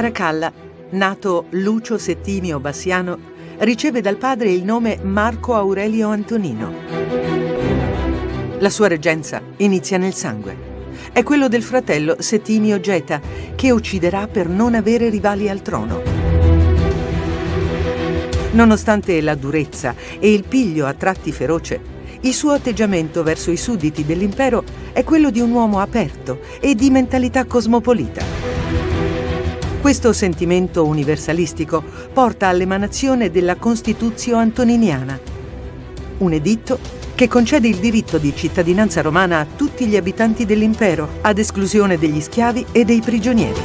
Caracalla, nato Lucio Settimio Bassiano, riceve dal padre il nome Marco Aurelio Antonino. La sua reggenza inizia nel sangue. È quello del fratello Settimio Geta, che ucciderà per non avere rivali al trono. Nonostante la durezza e il piglio a tratti feroce, il suo atteggiamento verso i sudditi dell'impero è quello di un uomo aperto e di mentalità cosmopolita. Questo sentimento universalistico porta all'emanazione della Constituzio Antoniniana, un editto che concede il diritto di cittadinanza romana a tutti gli abitanti dell'impero, ad esclusione degli schiavi e dei prigionieri.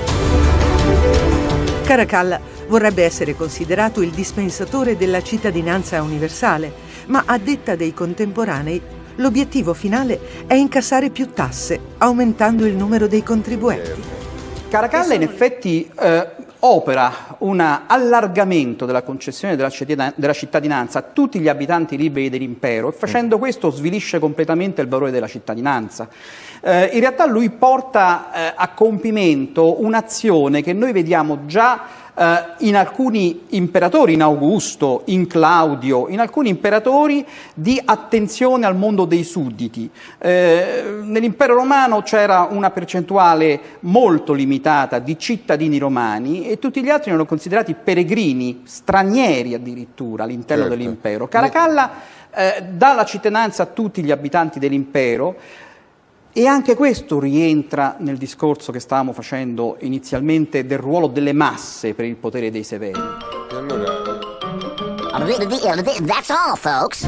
Caracalla vorrebbe essere considerato il dispensatore della cittadinanza universale, ma a detta dei contemporanei l'obiettivo finale è incassare più tasse, aumentando il numero dei contribuenti. Caracalla in effetti eh, opera un allargamento della concessione della, della cittadinanza a tutti gli abitanti liberi dell'impero e facendo questo svilisce completamente il valore della cittadinanza. Eh, in realtà lui porta eh, a compimento un'azione che noi vediamo già eh, in alcuni imperatori, in Augusto, in Claudio, in alcuni imperatori di attenzione al mondo dei sudditi. Eh, nell'impero romano c'era una percentuale molto limitata di cittadini romani e tutti gli altri erano considerati peregrini, stranieri addirittura all'interno certo. dell'impero. Caracalla eh, dà la cittadinanza a tutti gli abitanti dell'impero, e anche questo rientra nel discorso che stavamo facendo inizialmente del ruolo delle masse per il potere dei severi. Allora... That's all, folks.